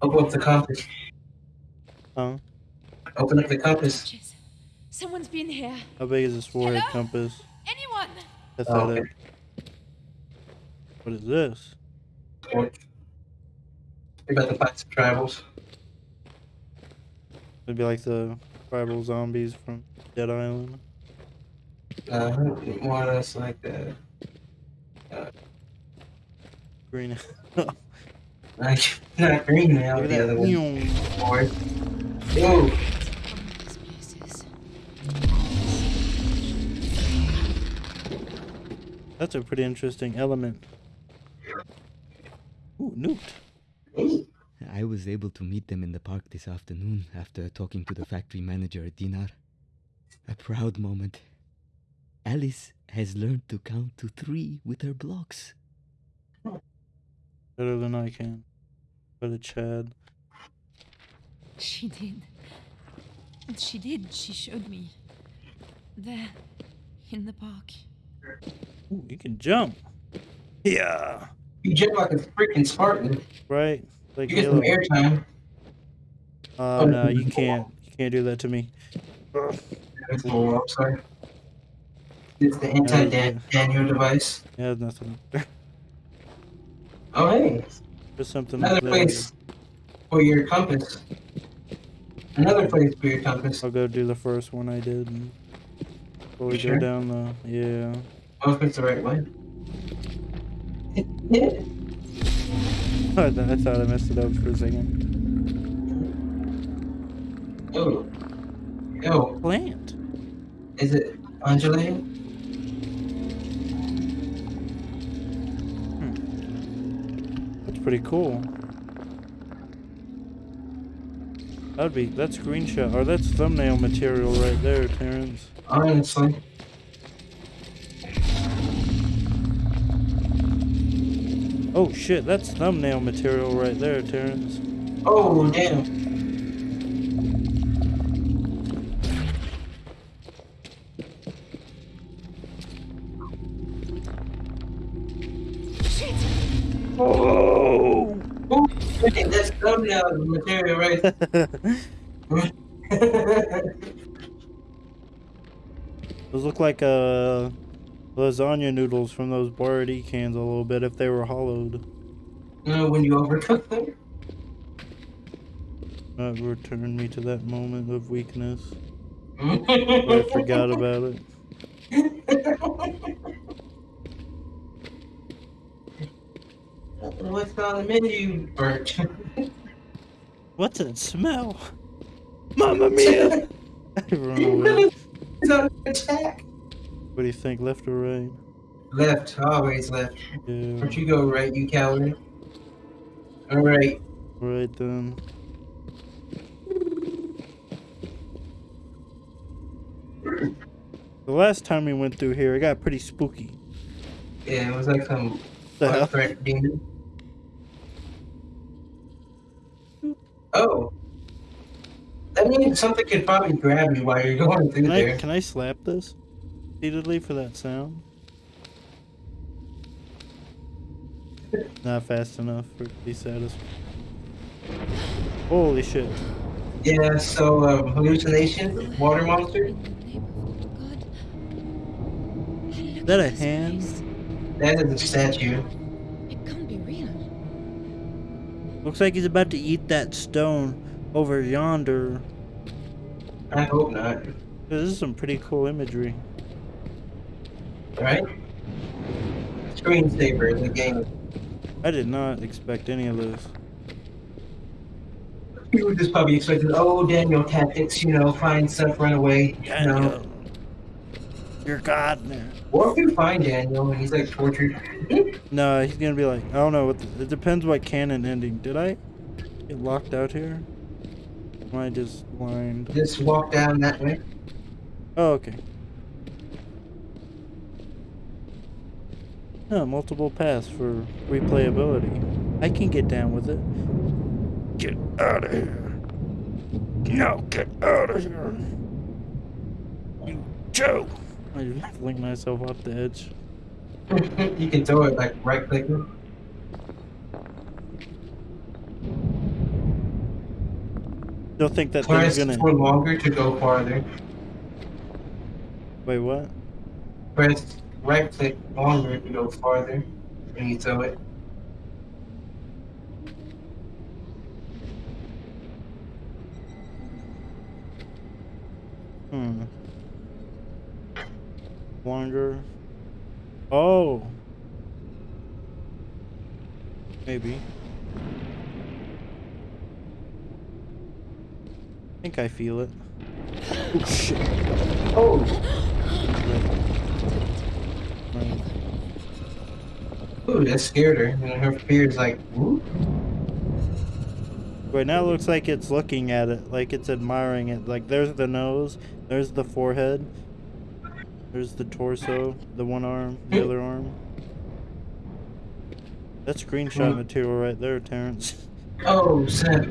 Open up the compass. Huh? Open up the compass. Someone's been here. How big is this forehead Hello? compass? Anyone? Pathetic. Oh, what is this? We're about to fight some tribals. It'd be like the tribal zombies from Dead Island. Uh, more or less like the. Uh, Green. like, not green now, the other one. Whoa! That's a pretty interesting element. Ooh, newt. I was able to meet them in the park this afternoon after talking to the factory manager, at Dinar. A proud moment. Alice has learned to count to three with her blocks. Better than I can. But a Chad. She did. She did. She showed me. There, in the park. Ooh, you can jump. Yeah. You jump like a freaking Spartan. Right? Like You get some airtime. Uh, no, you can't. You can't do that to me. Oh, I'm sorry. It's the anti-Daniel device. Yeah, nothing. Oh, hey. There's something Another there. place for your compass. Another place for your compass. I'll go do the first one I did. And before we You go down the yeah. I hope it's the right way. I I thought I messed it up for a second. Oh. Yo. Plant. Is it undulating? Hmm. That's pretty cool. That'd be that's screenshot or that's thumbnail material right there, Terrence. Oh shit, that's thumbnail material right there, Terrence. Oh, damn. Oh! Ooh, that's thumbnail material right Those look like uh, lasagna noodles from those Boyardee cans a little bit if they were hollowed. Know, when you overcook them? That returned me to that moment of weakness. I forgot about it. What's on the menu, Bert? What's that smell? Mamma mia! I run away. It's on attack. What do you think, left or right? Left, always left. Yeah. Don't you go right, you coward. Alright. Right then. The last time we went through here, it got pretty spooky. Yeah, it was like some black threat demon. Oh. That means something could probably grab you while you're going through Can I, there. can I slap this repeatedly for that sound? Not fast enough for it to be satisfied. Holy shit. Yeah, so um, hallucination, water monster. Is that a hand? That is a statue. It Can't be real. Looks like he's about to eat that stone over yonder. I hope not. This is some pretty cool imagery. Right? Screensaver is a game. I did not expect any of this. People just probably expected, oh, Daniel tactics, you know, find stuff, run away. No. You're God now. Or if you find Daniel and he's like tortured. No, he's gonna be like, I don't know. What the, it depends what canon ending. Did I get locked out here? Am I just blind? Just walk down that way. Oh, okay. No, multiple paths for replayability. I can get down with it. Get out of here. No, get out of here. You Joe. I just fling myself off the edge. you can throw it like right clicking. Don't think that Press thing's gonna. for longer to go farther. Wait, what? Press right click longer to go farther when you throw it. Hmm. Longer. Oh. Maybe. I think I feel it. Oh shit. Oh. Right. Ooh, that scared her. And her fear is like, ooh. Right now it looks like it's looking at it, like it's admiring it. Like there's the nose, there's the forehead, there's the torso, the one arm, the other arm. That's screenshot Hmm. material right there, Terrence. Oh, snap.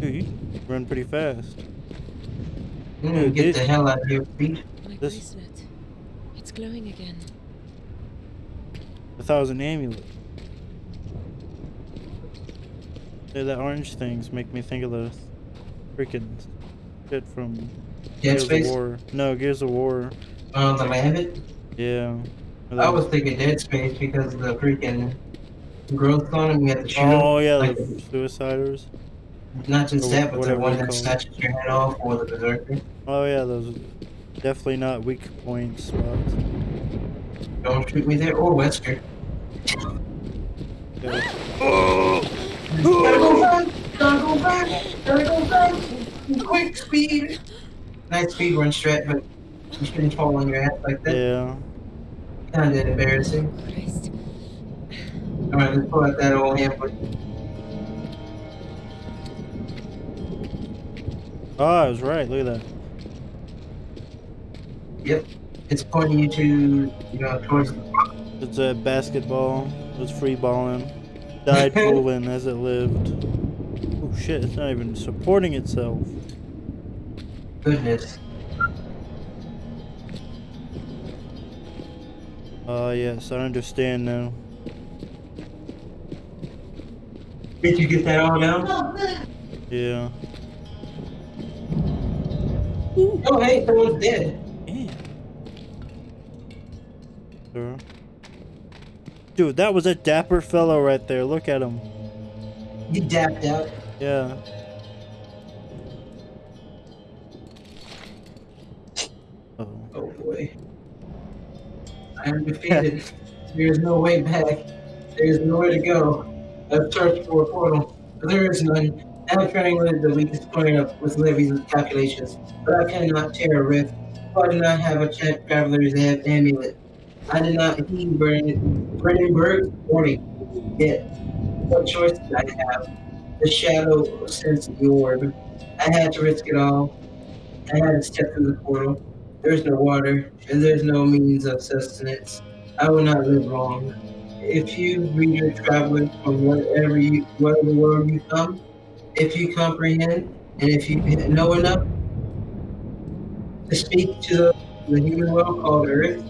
Dude, you run pretty fast. Mm, Dude, get it- the hell out of here, please. My This- bracelet. It's glowing again. I thought it was an amulet. Yeah, that orange things make me think of the freaking shit from Dead Gears Space? of War. No, Gears of War. Oh, the Lambent? Yeah. I was thinking Dead Space because of the freaking growth on him. You have to shoot Oh him. yeah, Like, the suiciders. not just or that, but the whatever one that called. snatches your head off or the berserker. Oh yeah, those definitely not weak point spots. Don't shoot me there or Wesker. Okay. Gotta go back! Gotta go back! Gotta go back! Quick speed! Nice speed run strat, but you shouldn't fall on your ass like that. Yeah. Kinda embarrassing. Alright, let's pull out that old hamper. Oh, ah, I was right. Look at that. Yep. It's pointing you to, you know, towards It's a basketball. It was free balling. Died moving as it lived. Oh shit, it's not even supporting itself. Goodness. Oh yes, I understand now. Did you get that all down? Oh, yeah. Oh, hey, someone's dead. Dude, that was a dapper fellow right there. Look at him. You dapped out. Yeah. Oh. Oh boy. I am defeated. there is no way back. There is nowhere to go. I've searched for a portal, but there is none. I'm triangulated the weakest point of with Levy's calculations, but I cannot tear a rift. I do not have a champ traveler's amulet. I did not heed Brennenburg's warning. Yet, what choice did I have? The shadow sensed the orb. I had to risk it all. I had to step through the portal. There's no water, and there's no means of sustenance. I will not live long. If you read your travelers from whatever you, whatever world you come, if you comprehend, and if you know enough to speak to the, the human world called Earth,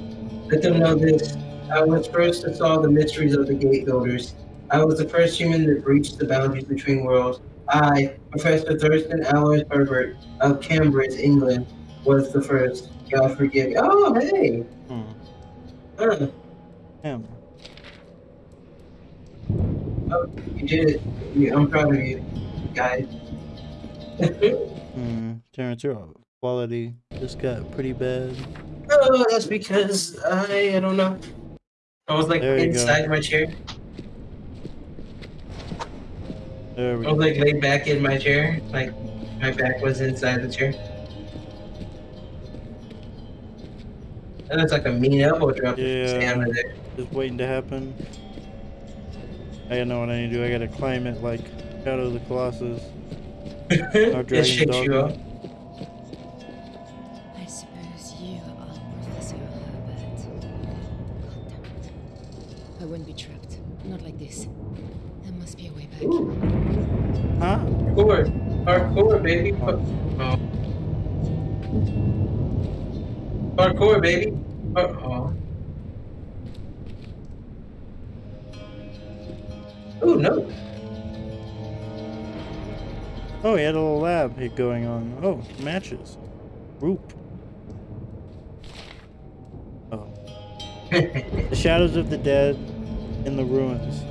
let them know this. I was first to solve the mysteries of the gate builders. I was the first human that breached the boundaries between worlds. I, Professor Thurston Allers Herbert of Cambridge, England, was the first. God forgive me. Oh, hey. Hmm. Huh. Him. Oh, you did it. I'm proud of you, guys. Hmm. Terrence, your quality just got pretty bad. oh, that's because I, I don't know. I was like you go. inside my chair. There we I was like laid back in my chair. Like my back was inside the chair. That looks like a mean elbow drop. Yeah. Just waiting to happen. I don't know what I need to do. I gotta climb it like Shadow of the Colossus. Or It shakes you up. Must be a way back. Huh? Parkour. Parkour, baby. Oh. Parkour, baby. Par- oh. Oh, no. Oh, he had a little lab going on. Oh, matches. Group. Oh. the shadows of the dead in the ruins.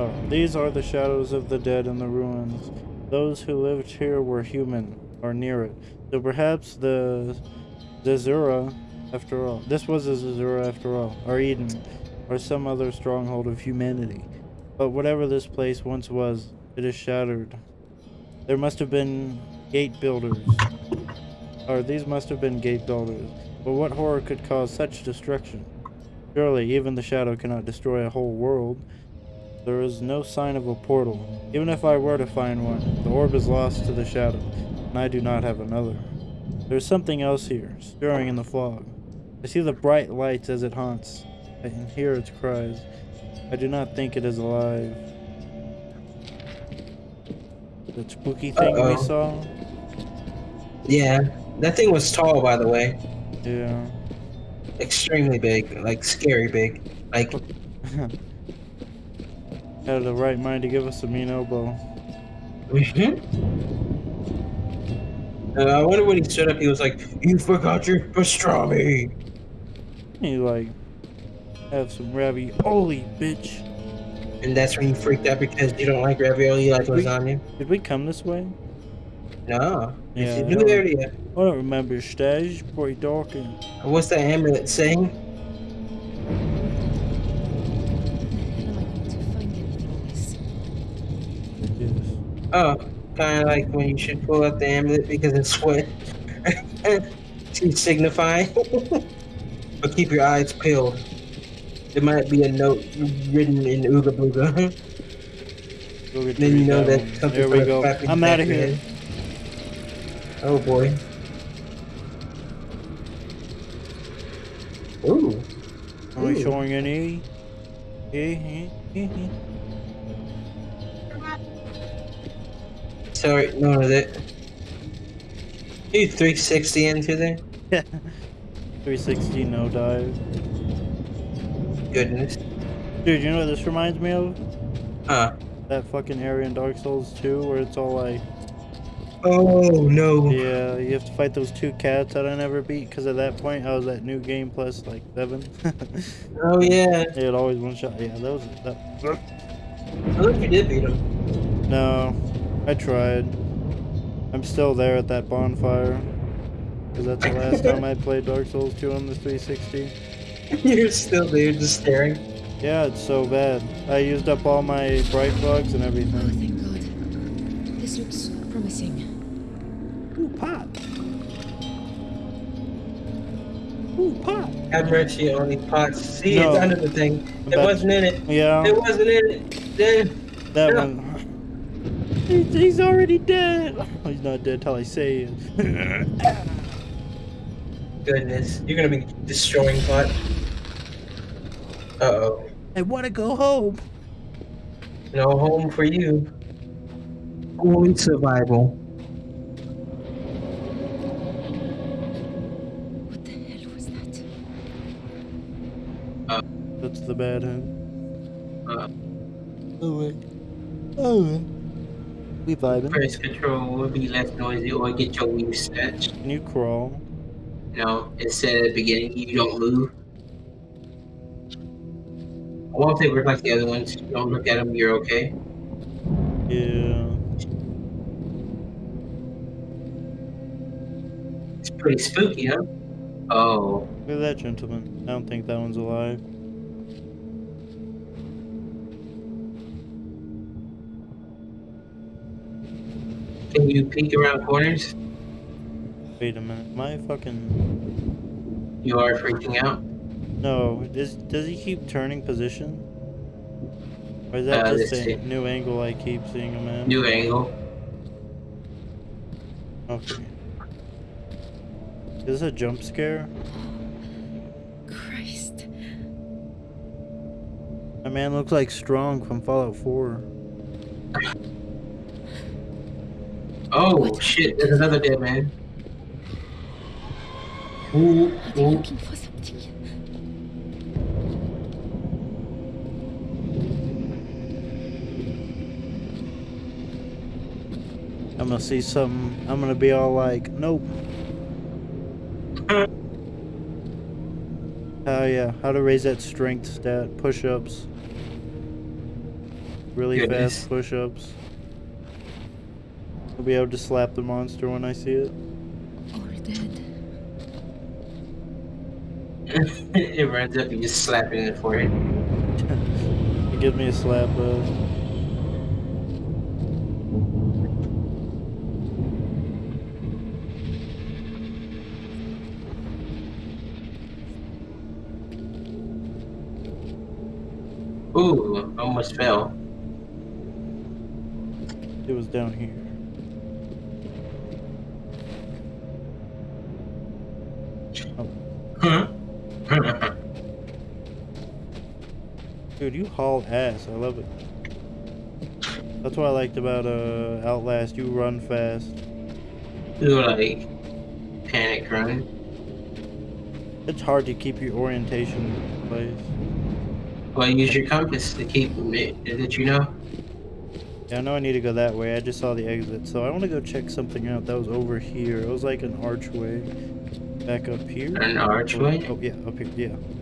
Oh, these are the shadows of the dead in the ruins. Those who lived here were human, or near it. So perhaps the Zazura, after all. This was a Zazura after all, or Eden, or some other stronghold of humanity. But whatever this place once was, it is shattered. There must have been gate builders. Or these must have been gate builders. But what horror could cause such destruction? Surely even the shadow cannot destroy a whole world. There is no sign of a portal. Even if I were to find one, the orb is lost to the shadow, and I do not have another. There's something else here, stirring in the fog. I see the bright lights as it haunts. I can hear its cries. I do not think it is alive. That spooky thing we Uh-oh. saw? Yeah. That thing was tall, by the way. Yeah. Extremely big. Like, scary big. Like, Had the right mind to give us a mean elbow. Uh, I wonder when he stood up, he was like, You forgot your pastrami. He like have some ravioli, bitch. And that's when you freaked out because you don't like ravioli, you like lasagna? Did we come this way? No. Yeah, It's a new area. I don't remember stage. Are you talking? What's that amulet saying? Oh, kind of like when you should pull out the amulet because it's sweat to signify. but keep your eyes peeled. There might be a note written in Ooga Booga. Go then you know three that down. something There we go. I'm out of here. Oh boy. Ooh. I'm Am I Ooh. showing any? Sorry, no, that. You 360 into there? Yeah. 360 no dive. Goodness. Dude, you know what this reminds me of? Huh. That fucking area in Dark Souls 2 where it's all like, Oh no. yeah, you have to fight those two cats that I never beat because at that point I was at New Game Plus like 7. Oh yeah. Had always one shot. Yeah, that was. That, I thought you did beat him. no, I tried. I'm still there at that bonfire. Because that's the last time I played Dark Souls 2 on the 360. You're still there, just staring. Yeah, it's so bad. I used up all my bright bugs and everything. Oh, Thank God. This looks promising. Ooh, pot. Ooh, pot. Have mercy on these pots. See, No. it's under the thing. It But- wasn't in it. Yeah. It wasn't in it. Then. That Yeah. one. He's, he's already dead. He's not dead till I say it. Goodness. You're gonna be destroying pot. Uh oh. I want to go home. No home for you. Only survival. What the hell was that? That's the bad hand. Uh, Oh, wait. Oh, wait. We vibing. press control will be less noisy or get your weave snatched. Can you crawl? No, it said at the beginning you don't move. I won't they work like the other ones. Don't look at them, you're okay. Yeah. It's pretty spooky, huh? Oh, Look at that gentleman. I don't think that one's alive. Can you peek around corners? Wait a minute. My fucking. You are freaking out. No. Does does he keep turning position? Or is that Uh, just a see. new angle I keep seeing him in? New angle. Okay. Is this a jump scare? Christ. My man looks like Strong from Fallout 4. Oh shit, there's another dead man. Ooh, Are ooh. looking for something? I'm gonna see something. I'm gonna be all like, nope. Oh yeah, how to raise that strength stat. Push ups. Really Goodness. fast push ups. I'll be able to slap the monster when I see it. All dead. it runs up and just slap it in the forehead. It gives me a slap, uh, Ooh, almost fell. it was down here. Dude, you haul ass. I love it. That's what I liked about uh Outlast. You run fast. Do like panic run. It's hard to keep your orientation in place. Well, use your compass to keep it. Did you know? Yeah, I know I need to go that way. I just saw the exit, so I want to go check something out that was over here. It was like an archway. Back up here. An archway? Oh, yeah, up here. Yeah.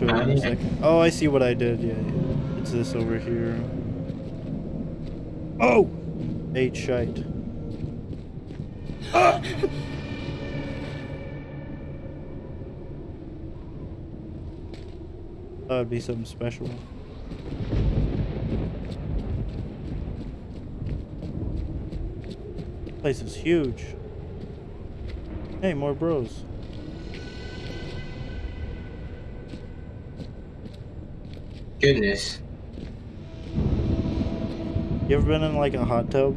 Show Oh, in a second. Oh, I see what I did. Yeah, yeah. It's this over here. Oh! Eight shite. Ah! That would be something special. Place is huge. Hey, more bros. Goodness. You ever been in like a hot tub?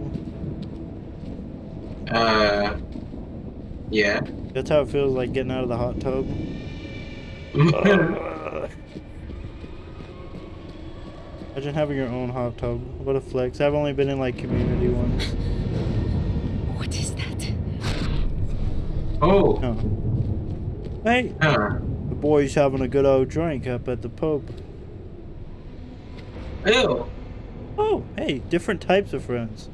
Uh, yeah. That's how it feels like getting out of the hot tub. Uh, imagine having your own hot tub. What a flex. I've only been in like community ones. What is that? Oh. Hey, Huh. the boy's having a good old drink up at the pub. Ew. Oh, hey, different types of friends.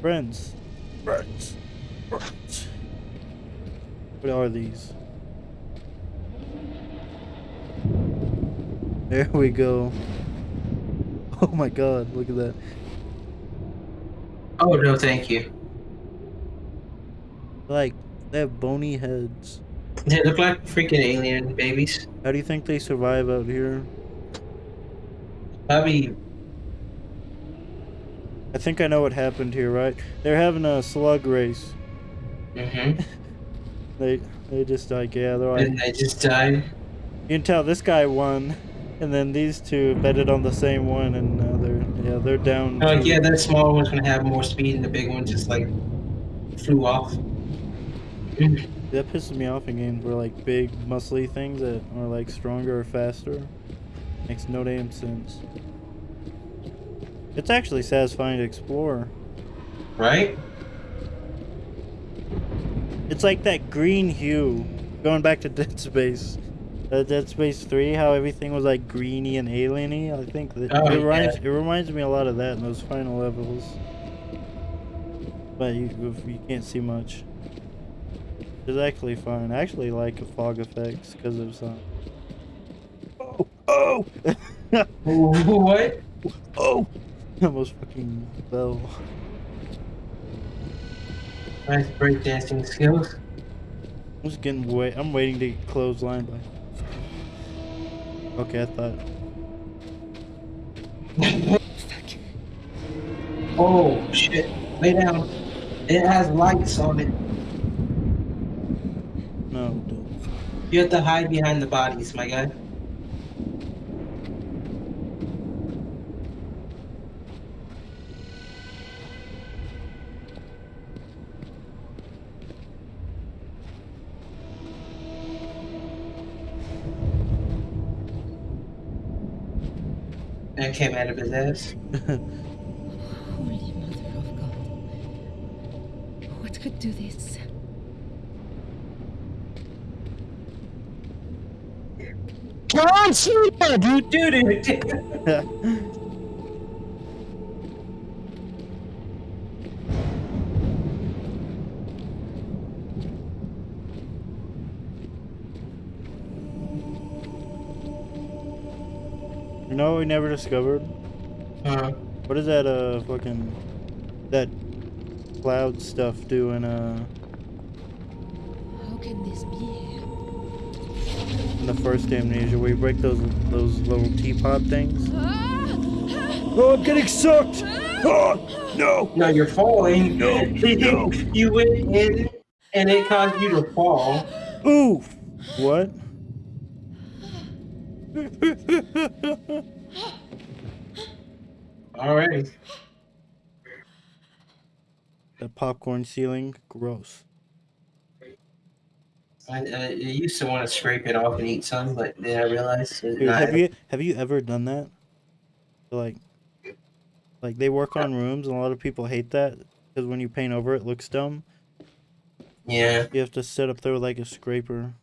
Friends. Friends. Friends. What are these? There we go. Oh my god, look at that. Oh no, thank you. Like, they have bony heads. They look like freaking alien babies. How do you think they survive out here? Probably. I think I know what happened here, right? They're having a slug race. Mm-hmm. They they just like yeah, they're like And they just died. You can tell this guy won, and then these two betted on the same one, and now they're yeah they're down. Like, to- yeah, that small one's gonna have more speed, and the big one just like flew off. That pisses me off in games where like big muscly things that are like stronger or faster. Makes no damn sense. It's actually satisfying to explore. Right? It's like that green hue. Going back to Dead Space. Uh, Dead Space 3, how everything was like greeny and alieny. I think that Oh, it reminds yeah. it reminds me a lot of that in those final levels. But you you can't see much. It's actually fun. I actually like the fog effects because of some. Oh! Oh! what? Oh! Almost fucking fell. Nice breakdancing skills. I'm just getting wait. I'm waiting to get clothesline by. Okay, I thought. Oh shit! Lay down. It has lights on it. No, don't. You have to hide behind the bodies, my guy. That came out of his ass. Holy Mother of God. What could do this? John Cena, dude, dude, dude. We never discovered? Uh, What is that uh fucking that cloud stuff doing uh How can this be in the first amnesia where you break those those little teapot things? Oh I'm getting sucked! Oh no! No, you're falling. No, no. you went in and it caused you to fall. Ooh! What? Alright. The popcorn ceiling, gross. I, I, I used to want to scrape it off and eat some, but then I realized Dude, not- have you have you ever done that? Like, like they work on rooms, and a lot of people hate that because when you paint over, it looks dumb. Yeah. You have to sit up there with like a scraper.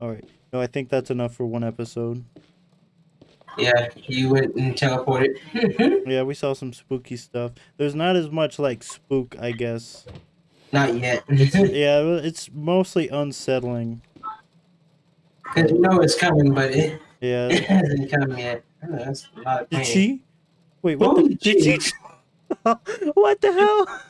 All right. No, I think that's enough for one episode. Yeah, you went and teleported. yeah, we saw some spooky stuff. There's not as much like spook, I guess. Not yet. yeah, it's mostly unsettling. Because you know it's coming, but it, Yeah. it hasn't come yet. Oh, that's a lot of Did she? Wait, what? The, did she? what the hell?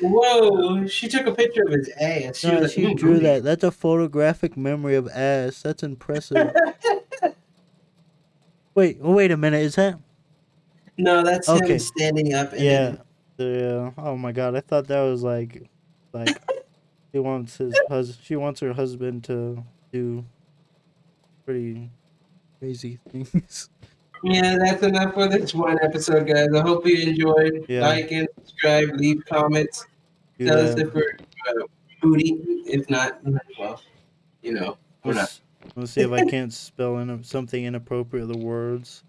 Whoa, she took a picture of his ass. She No, like, she "Mm, drew that. That's a photographic memory of ass. That's impressive. Wait, oh, wait a minute. Is that? No, that's Okay. him standing up. And Yeah. Yeah. Oh my god, I thought that was like, like, he wants his hus. She wants her husband to do pretty crazy things. Yeah, that's enough for this one episode, guys. I hope you enjoyed. Yeah. Like and subscribe, leave comments. Do Tell us if we're uh, booty. If not, well, you know, we're not. Let's see if I can't spell in something inappropriate the words.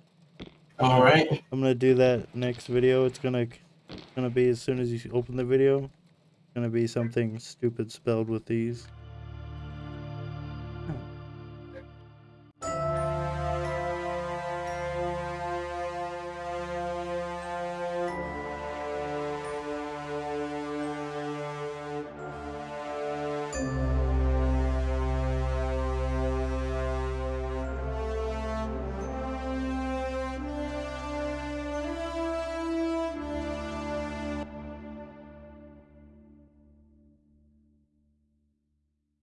All right. I'm gonna do that next video. It's gonna gonna be as soon as you open the video. It's Gonna be something stupid spelled with these.